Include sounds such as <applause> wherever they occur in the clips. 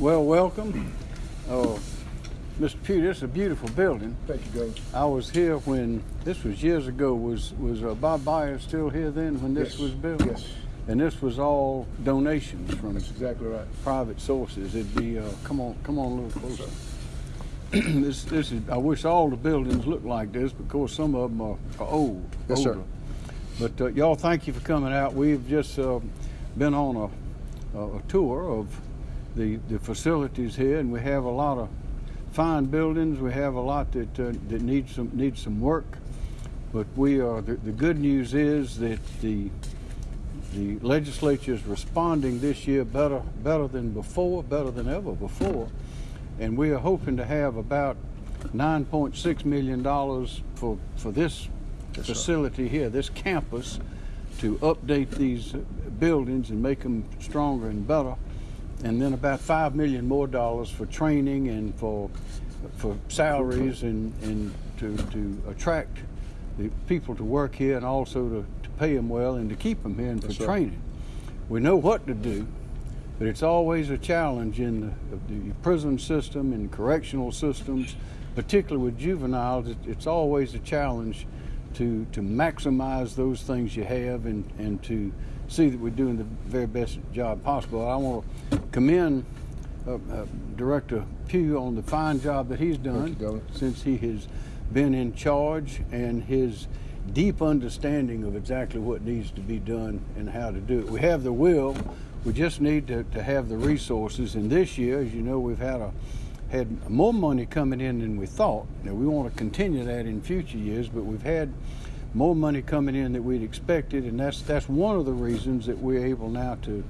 Well, welcome. Uh, Mr. Pough, this is a beautiful building. Thank you, Governor. I was here when, this was years ago, was, was uh, Bob Byers still here then when this Yes, was built? yes. And this was all donations from That's exactly right. private sources. It'd be, uh, come on, come on a little closer. <clears throat> This, this is, I wish all the buildings looked like this because some of them are, are old. Yes, sir. But uh, y'all, thank you for coming out. We've just uh, been on a, a, a tour of the, the facilities here, and we have a lot of fine buildings. We have a lot that uh, that needs some needs some work. But we are the, the good news is that the the legislature is responding this year better better than before, better than ever before, and we are hoping to have about 9.6 million dollars for for this facility here, this campus, to update these buildings and make them stronger and better, and then about five million more dollars for training and for for salaries and and to to attract the people to work here and also to, to pay them well and to keep them here and for sir. training. We know what to do, but it's always a challenge in the, the prison system and correctional systems, particularly with juveniles. It, it's always a challenge to to maximize those things you have and and to see that we're doing the very best job possible. I want to commend uh, uh, Director Pough on the fine job that he's done you, since he has been in charge and his deep understanding of exactly what needs to be done and how to do it. We have the will, we just need to, to have the resources. And this year, as you know, we've had a had more money coming in than we thought. Now we want to continue that in future years, but we've had more money coming in than we'd expected, and that's that's one of the reasons that we're able now to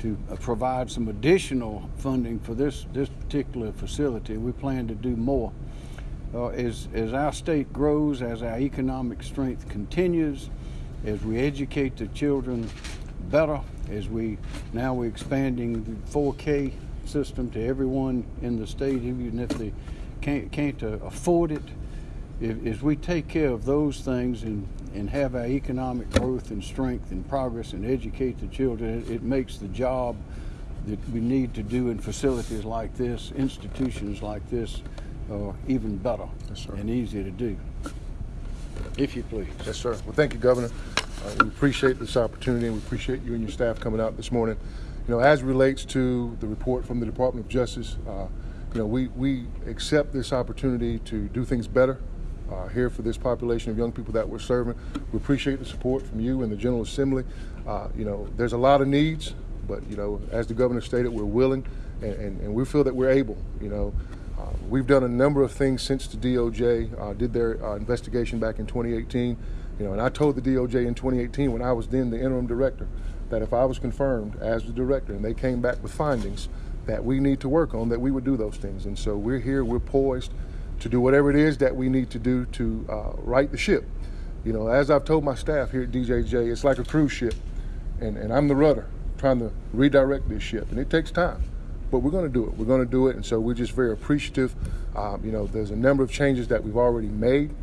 to provide some additional funding for this this particular facility. We plan to do more. Uh, as as our state grows, as our economic strength continues, as we educate the children better, as we now we're expanding the 4K system to everyone in the state, even if they can't can't uh, afford it. If, as we take care of those things and, and have our economic growth and strength and progress and educate the children, it, it makes the job that we need to do in facilities like this, institutions like this, uh, even better Yes, and easier to do. If you please. Yes, sir. Well, thank you, Governor. Uh, we appreciate this opportunity, and we appreciate you and your staff coming out this morning. You know, as relates to the report from the Department of Justice, uh, you know, we, we accept this opportunity to do things better uh, here for this population of young people that we're serving. We appreciate the support from you and the General Assembly. Uh, you know, there's a lot of needs, but, you know, as the Governor stated, we're willing and, and, and we feel that we're able, you know. Uh, we've done a number of things since the DOJ uh, did their uh, investigation back in 2018. You know, and I told the DOJ in 2018 when I was then the interim director that if I was confirmed as the director and they came back with findings that we need to work on, that we would do those things. And so we're here, we're poised to do whatever it is that we need to do to uh, right the ship. You know, as I've told my staff here at DJJ, it's like a cruise ship, and, and I'm the rudder trying to redirect this ship, and it takes time but we're going to do it. We're going to do it, and so we're just very appreciative. Um, you know, there's a number of changes that we've already made,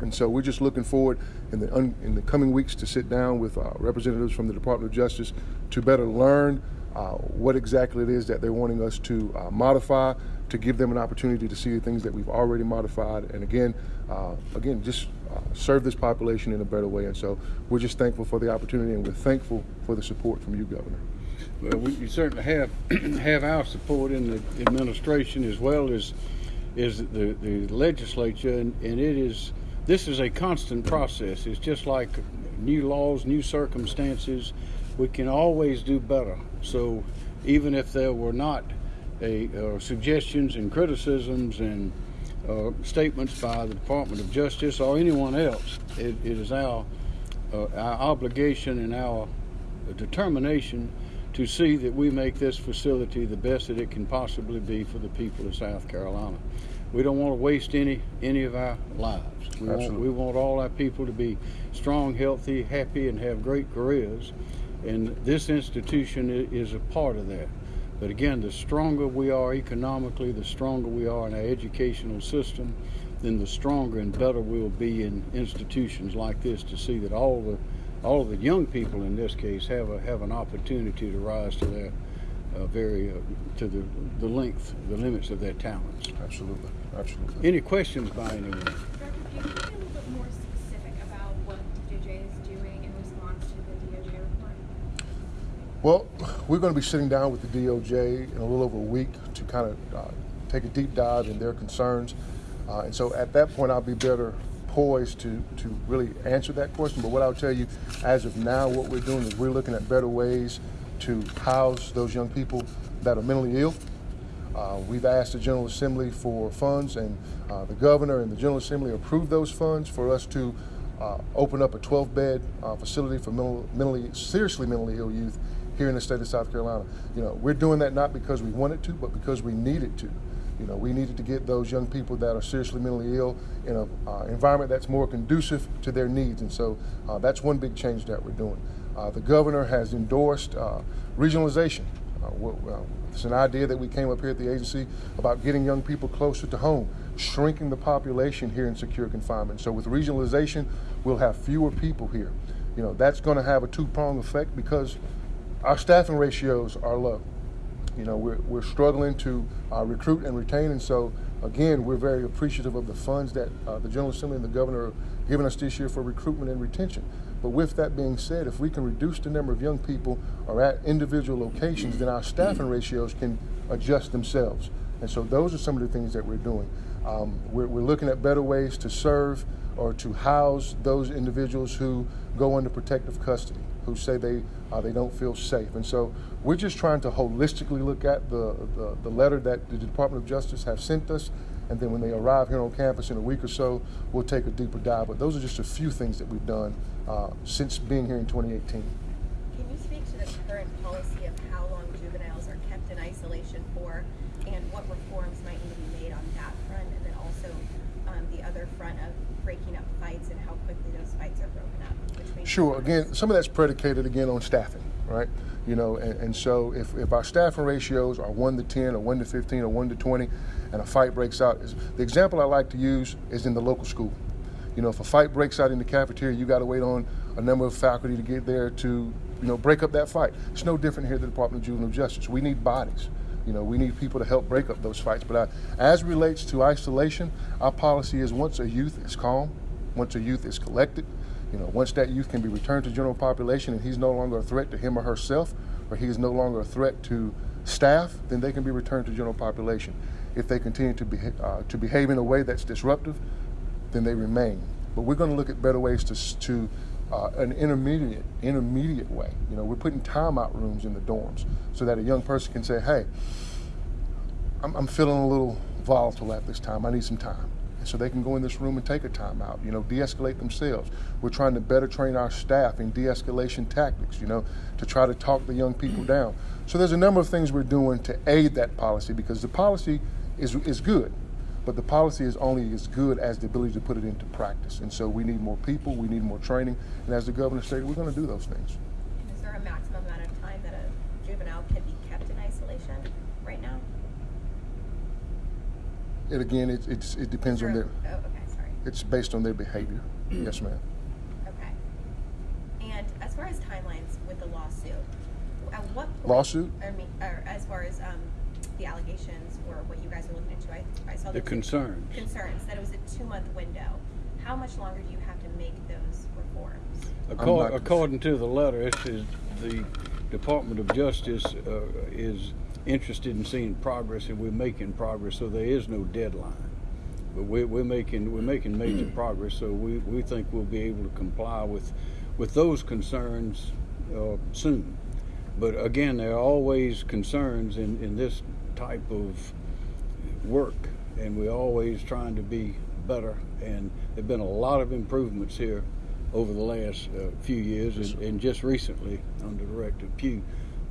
and so we're just looking forward in the in the coming weeks to sit down with uh, representatives from the Department of Justice to better learn uh, what exactly it is that they're wanting us to uh, modify, to give them an opportunity to see the things that we've already modified, and again, uh, again, just uh, serve this population in a better way. And so we're just thankful for the opportunity, and we're thankful for the support from you, Governor. Well, we, we certainly have <clears throat> have our support in the administration as well as is the, the legislature, and, and it is this is a constant process. It's just like new laws, new circumstances. We can always do better. So even if there were not a, uh, suggestions and criticisms and uh, statements by the Department of Justice or anyone else, it, it is our uh, our obligation and our determination to see that we make this facility the best that it can possibly be for the people of South Carolina. We don't want to waste any any of our lives. We want, we want all our people to be strong, healthy, happy, and have great careers. And this institution is a part of that. But again, the stronger we are economically, the stronger we are in our educational system, then the stronger and better we'll be in institutions like this to see that all the all of the young people in this case have a have an opportunity to rise to their uh, very uh, to the the length, the limits of their talents. Absolutely, absolutely. Any questions by anyone? Director, can you be a little bit more specific about what DOJ is doing in response to the DOJ report? Well, we're going to be sitting down with the DOJ in a little over a week to kind of uh, take a deep dive in their concerns. Uh, and so at that point, I'll be better poised to, to really answer that question. But what I'll tell you, as of now, what we're doing is we're looking at better ways to house those young people that are mentally ill. Uh, we've asked the General Assembly for funds, and uh, the governor and the General Assembly approved those funds for us to uh, open up a 12-bed uh, facility for mental, mentally, seriously mentally ill youth here in the state of South Carolina. You know, we're doing that not because we wanted to, but because we needed to. You know, we needed to get those young people that are seriously mentally ill in an uh, environment that's more conducive to their needs, and so uh, that's one big change that we're doing. Uh, the governor has endorsed uh, regionalization. Uh, uh, it's an idea that we came up here at the agency about getting young people closer to home, shrinking the population here in secure confinement. So with regionalization, we'll have fewer people here. You know, that's going to have a two-pronged effect because our staffing ratios are low. You know, we're, we're struggling to uh, recruit and retain, and so again, we're very appreciative of the funds that uh, the General Assembly and the Governor are giving us this year for recruitment and retention. But with that being said, if we can reduce the number of young people are at individual locations, then our staffing ratios can adjust themselves. And so those are some of the things that we're doing. Um, we're, we're looking at better ways to serve or to house those individuals who go under protective custody, who say they uh, they don't feel safe. And so we're just trying to holistically look at the, the, the letter that the Department of Justice have sent us. And then when they arrive here on campus in a week or so, we'll take a deeper dive. But those are just a few things that we've done uh, since being here in 2018. Can you speak to the current policy of how long juveniles are kept in isolation for and what reforms might need to be made on that front? And then also um, the other front of breaking up fights and how quickly those fights are broken up? Which may be Sure. Again, some of that's predicated again on staffing, right? You know, and, and so if, if our staffing ratios are one to ten or one to fifteen or one to twenty, and a fight breaks out, is the example I like to use is in the local school. You know, if a fight breaks out in the cafeteria, you got to wait on a number of faculty to get there to, you know, break up that fight. It's no different here at the Department of Juvenile Justice. We need bodies. You know, we need people to help break up those fights. But I, as relates to isolation, our policy is once a youth is calm, once a youth is collected, you know, once that youth can be returned to general population and he's no longer a threat to him or herself, or he is no longer a threat to staff, then they can be returned to general population. If they continue to, beha- uh, to behave in a way that's disruptive, then they remain. But we're going to look at better ways to, to uh, an intermediate intermediate way. You know, we're putting timeout rooms in the dorms so that a young person can say, "Hey, I'm, I'm feeling a little volatile at this time. I need some time." And so they can go in this room and take a timeout. You know, de-escalate themselves. We're trying to better train our staff in de-escalation tactics. You know, to try to talk the young people down. So there's a number of things we're doing to aid that policy because the policy is is good, but the policy is only as good as the ability to put it into practice. And so we need more people. We need more training. And as the governor stated, we're going to do those things. And is there a maximum amount of time that a juvenile can be kept in isolation right now? And again, it, it's, it depends on their. Oh, okay, sorry. It's based on their behavior. <clears throat> yes, ma'am. Okay. And as far as timelines with the lawsuit, at what point? Lawsuit? I mean, or as far as um, the allegations or what you guys are looking into, I, I saw The concerns. Concerns that it was a two-month window. How much longer do you have to make those reforms? According, according to the letter, it says the Department of Justice uh, is interested in seeing progress, and we're making progress. So there is no deadline, but we're, we're making we're making major <clears throat> progress. So we, we think we'll be able to comply with with those concerns uh, soon. But again, there are always concerns in, in this type of work, and we're always trying to be better. And there've been a lot of improvements here over the last uh, few years, and, and just recently under Director Pough.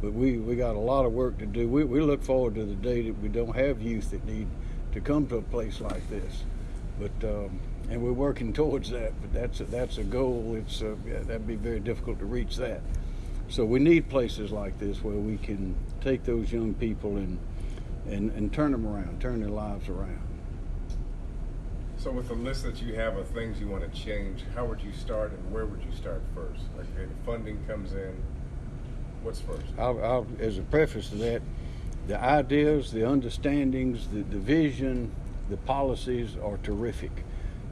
But we, we got a lot of work to do. We, we look forward to the day that we don't have youth that need to come to a place like this. But um, and we're working towards that. But that's a, that's a goal. It's uh, yeah, that'd be very difficult to reach that. So we need places like this where we can take those young people and and, and turn them around, turn their lives around. So with the list that you have of things you want to change, how would you start and where would you start first? Like, okay, the funding comes in, What's first? I'll, I'll, as a preface to that, the ideas, the understandings, the, the vision, the policies are terrific.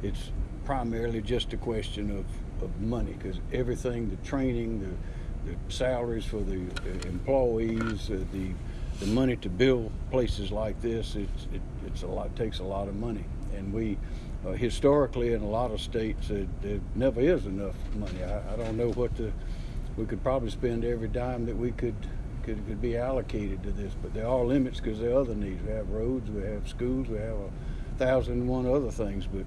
It's primarily just a question of, of money because everything, the training, the, the salaries for the uh, employees, uh, the the money to build places like this, it's it, it's a lot takes a lot of money, and we. Uh, historically, in a lot of states, uh, there never is enough money. I, I don't know what the we could probably spend every dime that we could could, could be allocated to this, but there are limits because there are other needs. We have roads, we have schools, we have a thousand and one other things. But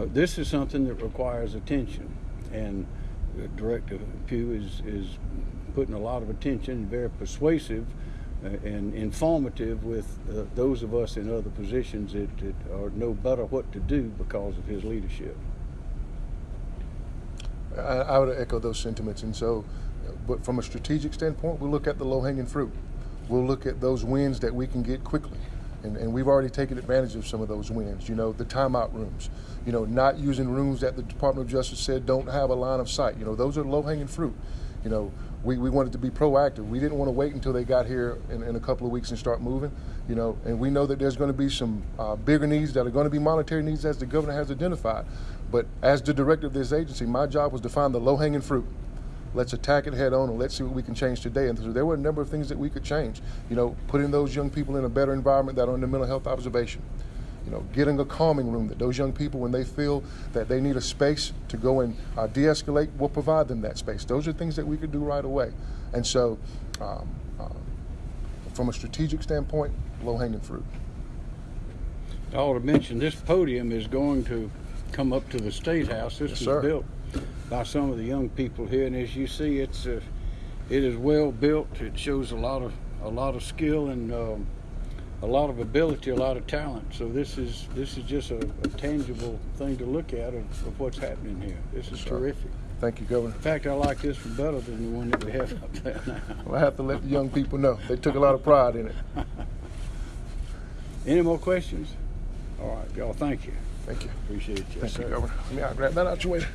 uh, this is something that requires attention, and Director Pough is is putting a lot of attention, very persuasive. Uh, and informative with uh, those of us in other positions that, that are know better what to do because of his leadership. I, I would echo those sentiments. And so, but from a strategic standpoint, we look at the low hanging fruit. We'll look at those wins that we can get quickly. And, and we've already taken advantage of some of those wins. You know, the timeout rooms, you know, not using rooms that the Department of Justice said don't have a line of sight. You know, those are low hanging fruit. You know, we, we wanted to be proactive. We didn't want to wait until they got here in, in a couple of weeks and start moving. You know, and we know that there's going to be some uh, bigger needs that are going to be monetary needs as the governor has identified. But as the director of this agency, my job was to find the low hanging fruit. Let's attack it head on and let's see what we can change today. And so there were a number of things that we could change. You know, putting those young people in a better environment that are the mental health observation. You know, getting a calming room that those young people, when they feel that they need a space to go and uh, de-escalate, we'll provide them that space. Those are things that we could do right away. And so, um, uh, from a strategic standpoint, low-hanging fruit. I ought to mention this podium is going to come up to the State House. This Yes, was sir. built by some of the young people here, and as you see, it's uh, it is well built. It shows a lot of a lot of skill and um, a lot of ability, a lot of talent. So this is this is just a, a tangible thing to look at of, of what's happening here. This is terrific. Thank you, Governor. In fact, I like this one better than the one that we have up there now. <laughs> Well, I have to let the young people know. They took a lot of pride in it. <laughs> Any more questions? All right, y'all. Thank you. Thank you. Appreciate you. Thank sir. you, Governor. Let me I'll grab that out your way.